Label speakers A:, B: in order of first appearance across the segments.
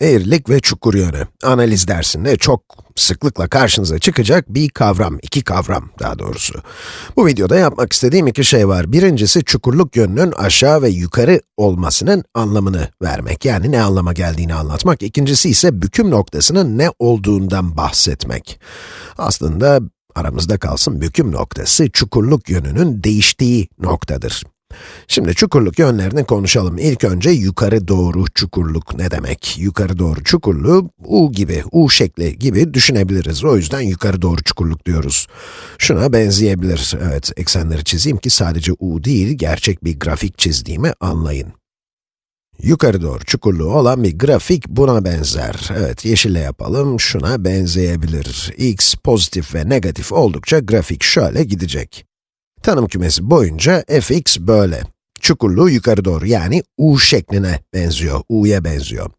A: Eğrilik ve çukur yönü. Analiz dersinde çok sıklıkla karşınıza çıkacak bir kavram, iki kavram daha doğrusu. Bu videoda yapmak istediğim iki şey var. Birincisi, çukurluk yönünün aşağı ve yukarı olmasının anlamını vermek, yani ne anlama geldiğini anlatmak. İkincisi ise büküm noktasının ne olduğundan bahsetmek. Aslında aramızda kalsın büküm noktası, çukurluk yönünün değiştiği noktadır. Şimdi çukurluk yönlerini konuşalım. İlk önce yukarı doğru çukurluk ne demek? Yukarı doğru çukurluğu U gibi, U şekli gibi düşünebiliriz. O yüzden yukarı doğru çukurluk diyoruz. Şuna benzeyebilir. Evet, eksenleri çizeyim ki sadece U değil, gerçek bir grafik çizdiğimi anlayın. Yukarı doğru çukurluğu olan bir grafik buna benzer. Evet, yeşille yapalım, şuna benzeyebilir. x pozitif ve negatif oldukça grafik şöyle gidecek. Tanım kümesi boyunca fx böyle. Çukurluğu yukarı doğru yani u şekline benziyor, u'ya benziyor.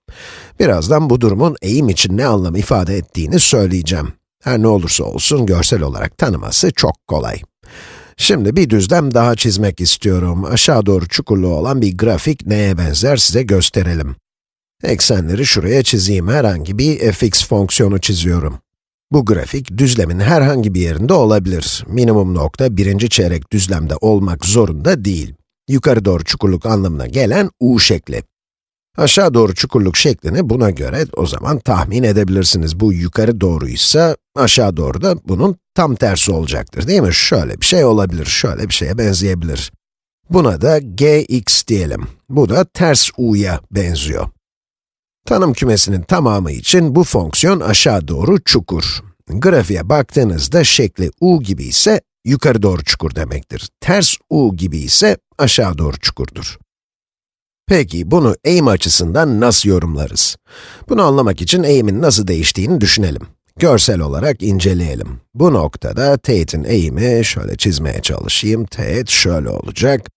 A: Birazdan bu durumun eğim için ne anlam ifade ettiğini söyleyeceğim. Her ne olursa olsun görsel olarak tanıması çok kolay. Şimdi bir düzlem daha çizmek istiyorum. Aşağı doğru çukurluğu olan bir grafik neye benzer size gösterelim. Eksenleri şuraya çizeyim. Herhangi bir fx fonksiyonu çiziyorum. Bu grafik, düzlemin herhangi bir yerinde olabilir. Minimum nokta birinci çeyrek düzlemde olmak zorunda değil. Yukarı doğru çukurluk anlamına gelen u şekli. Aşağı doğru çukurluk şeklini buna göre o zaman tahmin edebilirsiniz. Bu yukarı doğruysa, aşağı doğru da bunun tam tersi olacaktır değil mi? Şöyle bir şey olabilir, şöyle bir şeye benzeyebilir. Buna da gx diyelim. Bu da ters u'ya benziyor. Tanım kümesinin tamamı için bu fonksiyon aşağı doğru çukur. Grafiğe baktığınızda şekli u gibi ise yukarı doğru çukur demektir. Ters u gibi ise aşağı doğru çukurdur. Peki, bunu eğim açısından nasıl yorumlarız? Bunu anlamak için eğimin nasıl değiştiğini düşünelim. Görsel olarak inceleyelim. Bu noktada teğetin eğimi, şöyle çizmeye çalışayım, teğet şöyle olacak.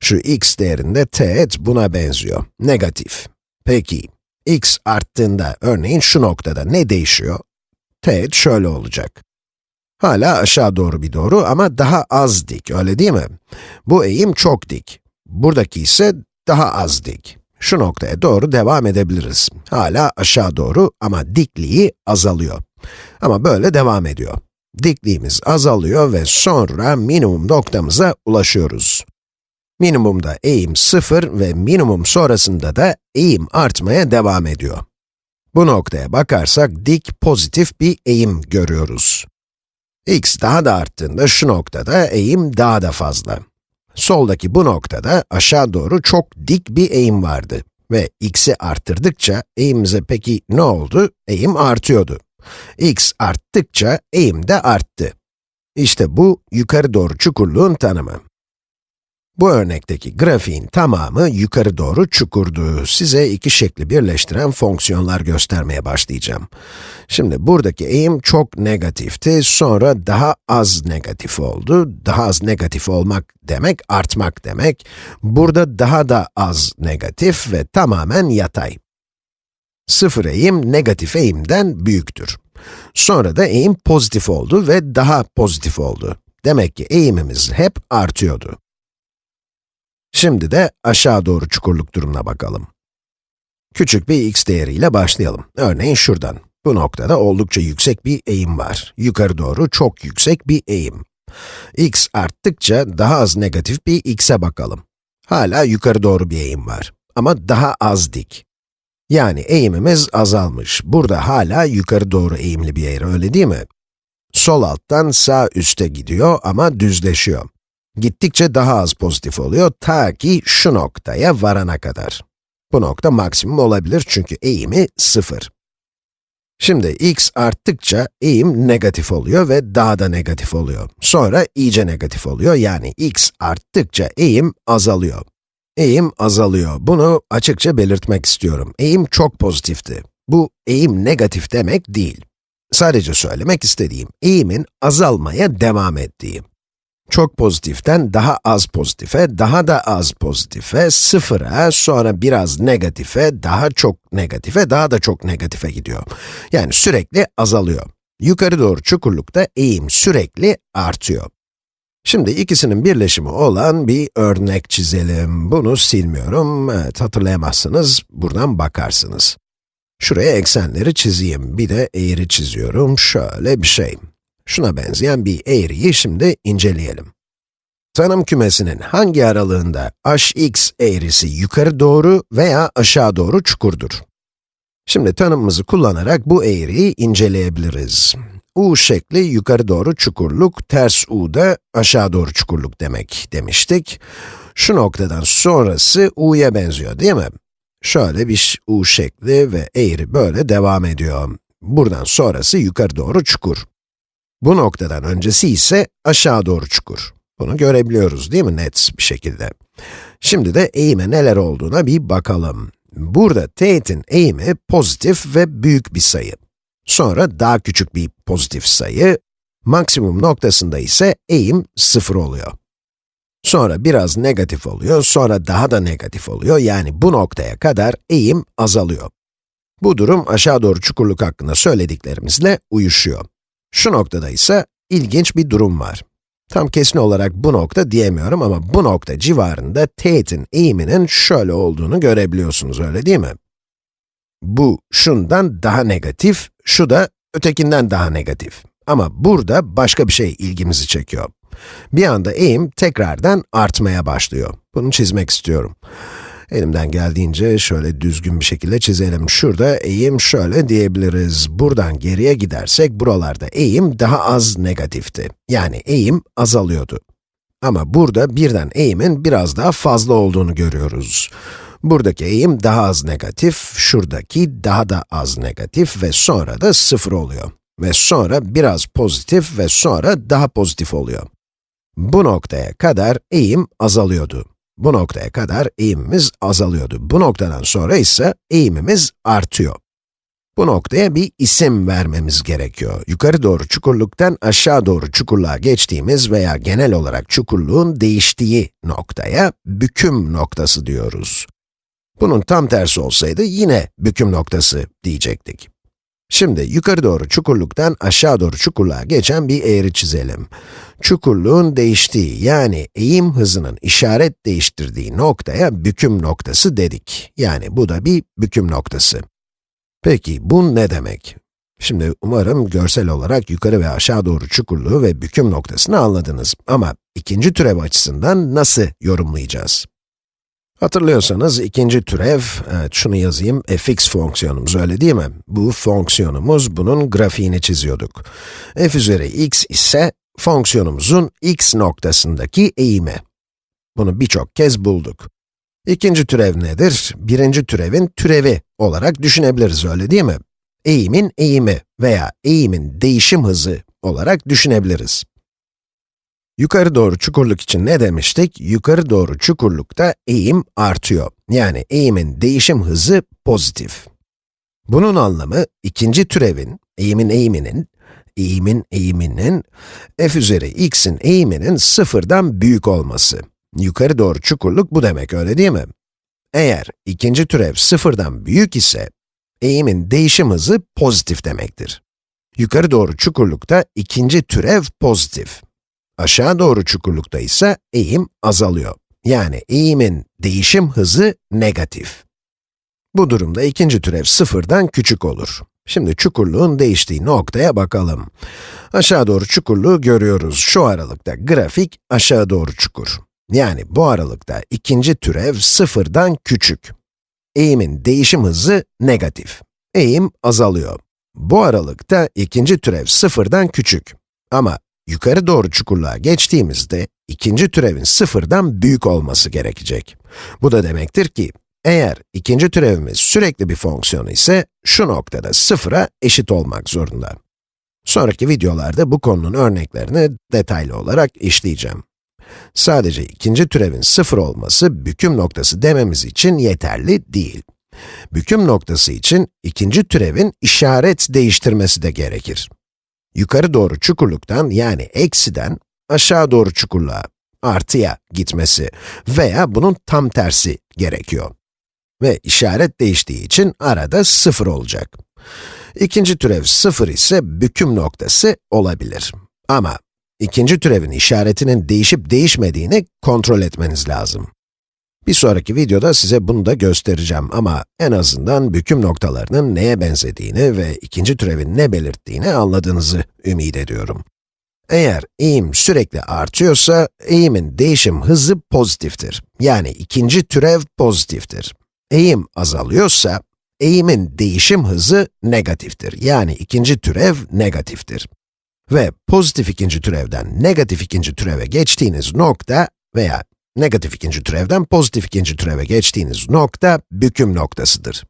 A: Şu x değerinde teğet buna benziyor, negatif. Peki, x arttığında, örneğin şu noktada ne değişiyor? Teğet şöyle olacak. Hala aşağı doğru bir doğru ama daha az dik, öyle değil mi? Bu eğim çok dik. Buradaki ise daha az dik. Şu noktaya doğru devam edebiliriz. Hala aşağı doğru ama dikliği azalıyor. Ama böyle devam ediyor. Dikliğimiz azalıyor ve sonra minimum noktamıza ulaşıyoruz. Minimumda eğim 0 ve minimum sonrasında da eğim artmaya devam ediyor. Bu noktaya bakarsak dik pozitif bir eğim görüyoruz. x daha da arttığında şu noktada eğim daha da fazla. Soldaki bu noktada aşağı doğru çok dik bir eğim vardı. Ve x'i arttırdıkça eğimimize peki ne oldu? Eğim artıyordu. x arttıkça eğim de arttı. İşte bu yukarı doğru çukurluğun tanımı. Bu örnekteki grafiğin tamamı yukarı doğru çukurdu. Size iki şekli birleştiren fonksiyonlar göstermeye başlayacağım. Şimdi buradaki eğim çok negatifti, sonra daha az negatif oldu. Daha az negatif olmak demek, artmak demek. Burada daha da az negatif ve tamamen yatay. Sıfır eğim, negatif eğimden büyüktür. Sonra da eğim pozitif oldu ve daha pozitif oldu. Demek ki eğimimiz hep artıyordu. Şimdi de aşağı doğru çukurluk durumuna bakalım. Küçük bir x değeriyle başlayalım. Örneğin şuradan. Bu noktada oldukça yüksek bir eğim var. Yukarı doğru çok yüksek bir eğim. x arttıkça daha az negatif bir x'e bakalım. Hala yukarı doğru bir eğim var. Ama daha az dik. Yani eğimimiz azalmış. Burada hala yukarı doğru eğimli bir eğri, öyle değil mi? Sol alttan sağ üste gidiyor ama düzleşiyor. Gittikçe daha az pozitif oluyor ta ki şu noktaya varana kadar. Bu nokta maksimum olabilir çünkü eğimi 0. Şimdi x arttıkça eğim negatif oluyor ve daha da negatif oluyor. Sonra iyice negatif oluyor yani x arttıkça eğim azalıyor. Eğim azalıyor. Bunu açıkça belirtmek istiyorum. Eğim çok pozitifti. Bu eğim negatif demek değil. Sadece söylemek istediğim eğimin azalmaya devam ettiği çok pozitiften daha az pozitife, daha da az pozitife, sıfıra, sonra biraz negatife, daha çok negatife, daha da çok negatife gidiyor. Yani sürekli azalıyor. Yukarı doğru çukurlukta eğim sürekli artıyor. Şimdi ikisinin birleşimi olan bir örnek çizelim. Bunu silmiyorum. Evet, hatırlayamazsınız, buradan bakarsınız. Şuraya eksenleri çizeyim, bir de eğri çiziyorum, şöyle bir şey. Şuna benzeyen bir eğriyi şimdi inceleyelim. Tanım kümesinin hangi aralığında hx eğrisi yukarı doğru veya aşağı doğru çukurdur? Şimdi tanımımızı kullanarak bu eğriyi inceleyebiliriz. U şekli yukarı doğru çukurluk, ters U da aşağı doğru çukurluk demek demiştik. Şu noktadan sonrası U'ya benziyor değil mi? Şöyle bir U şekli ve eğri böyle devam ediyor. Buradan sonrası yukarı doğru çukur. Bu noktadan öncesi ise aşağı doğru çukur. Bunu görebiliyoruz değil mi net bir şekilde? Şimdi de eğime neler olduğuna bir bakalım. Burada teğetin eğimi pozitif ve büyük bir sayı. Sonra daha küçük bir pozitif sayı, maksimum noktasında ise eğim sıfır oluyor. Sonra biraz negatif oluyor, sonra daha da negatif oluyor, yani bu noktaya kadar eğim azalıyor. Bu durum aşağı doğru çukurluk hakkında söylediklerimizle uyuşuyor. Şu noktada ise ilginç bir durum var. Tam kesin olarak bu nokta diyemiyorum ama bu nokta civarında teğetin eğiminin şöyle olduğunu görebiliyorsunuz, öyle değil mi? Bu, şundan daha negatif, şu da ötekinden daha negatif. Ama burada başka bir şey ilgimizi çekiyor. Bir anda eğim tekrardan artmaya başlıyor. Bunu çizmek istiyorum. Elimden geldiğince şöyle düzgün bir şekilde çizelim. Şurada eğim şöyle diyebiliriz. Buradan geriye gidersek buralarda eğim daha az negatifti. Yani eğim azalıyordu. Ama burada birden eğimin biraz daha fazla olduğunu görüyoruz. Buradaki eğim daha az negatif, şuradaki daha da az negatif ve sonra da sıfır oluyor. Ve sonra biraz pozitif ve sonra daha pozitif oluyor. Bu noktaya kadar eğim azalıyordu. Bu noktaya kadar eğimimiz azalıyordu. Bu noktadan sonra ise eğimimiz artıyor. Bu noktaya bir isim vermemiz gerekiyor. Yukarı doğru çukurluktan aşağı doğru çukurluğa geçtiğimiz veya genel olarak çukurluğun değiştiği noktaya büküm noktası diyoruz. Bunun tam tersi olsaydı yine büküm noktası diyecektik. Şimdi yukarı doğru çukurluktan aşağı doğru çukurluğa geçen bir eğri çizelim. Çukurluğun değiştiği, yani eğim hızının işaret değiştirdiği noktaya büküm noktası dedik. Yani bu da bir büküm noktası. Peki bu ne demek? Şimdi umarım görsel olarak yukarı ve aşağı doğru çukurluğu ve büküm noktasını anladınız. Ama ikinci türev açısından nasıl yorumlayacağız? Hatırlıyorsanız ikinci türev, evet şunu yazayım, fx fonksiyonumuz öyle değil mi? Bu fonksiyonumuz, bunun grafiğini çiziyorduk. f üzeri x ise fonksiyonumuzun x noktasındaki eğimi. Bunu birçok kez bulduk. İkinci türev nedir? Birinci türevin türevi olarak düşünebiliriz öyle değil mi? Eğimin eğimi veya eğimin değişim hızı olarak düşünebiliriz. Yukarı doğru çukurluk için ne demiştik? Yukarı doğru çukurlukta eğim artıyor. Yani eğimin değişim hızı pozitif. Bunun anlamı, ikinci türevin, eğimin eğiminin, eğimin eğiminin, f üzeri x'in eğiminin sıfırdan büyük olması. Yukarı doğru çukurluk bu demek, öyle değil mi? Eğer ikinci türev sıfırdan büyük ise, eğimin değişim hızı pozitif demektir. Yukarı doğru çukurlukta ikinci türev pozitif. Aşağı doğru çukurlukta ise eğim azalıyor. Yani eğimin değişim hızı negatif. Bu durumda ikinci türev sıfırdan küçük olur. Şimdi çukurluğun değiştiği noktaya bakalım. Aşağı doğru çukurluğu görüyoruz. Şu aralıkta grafik aşağı doğru çukur. Yani bu aralıkta ikinci türev sıfırdan küçük. Eğimin değişim hızı negatif. Eğim azalıyor. Bu aralıkta ikinci türev sıfırdan küçük. Ama yukarı doğru çukurluğa geçtiğimizde, ikinci türevin sıfırdan büyük olması gerekecek. Bu da demektir ki, eğer ikinci türevimiz sürekli bir fonksiyon ise, şu noktada sıfıra eşit olmak zorunda. Sonraki videolarda bu konunun örneklerini detaylı olarak işleyeceğim. Sadece ikinci türevin sıfır olması, büküm noktası dememiz için yeterli değil. Büküm noktası için ikinci türevin işaret değiştirmesi de gerekir yukarı doğru çukurluktan yani eksiden aşağı doğru çukurluğa, artıya gitmesi veya bunun tam tersi gerekiyor. Ve işaret değiştiği için arada sıfır olacak. İkinci türev sıfır ise büküm noktası olabilir. Ama ikinci türevin işaretinin değişip değişmediğini kontrol etmeniz lazım. Bir sonraki videoda size bunu da göstereceğim ama en azından büküm noktalarının neye benzediğini ve ikinci türevin ne belirttiğini anladığınızı ümit ediyorum. Eğer eğim sürekli artıyorsa, eğimin değişim hızı pozitiftir. Yani ikinci türev pozitiftir. Eğim azalıyorsa, eğimin değişim hızı negatiftir. Yani ikinci türev negatiftir. Ve pozitif ikinci türevden negatif ikinci türeve geçtiğiniz nokta veya negatif ikinci türevden pozitif ikinci türeve geçtiğiniz nokta büküm noktasıdır.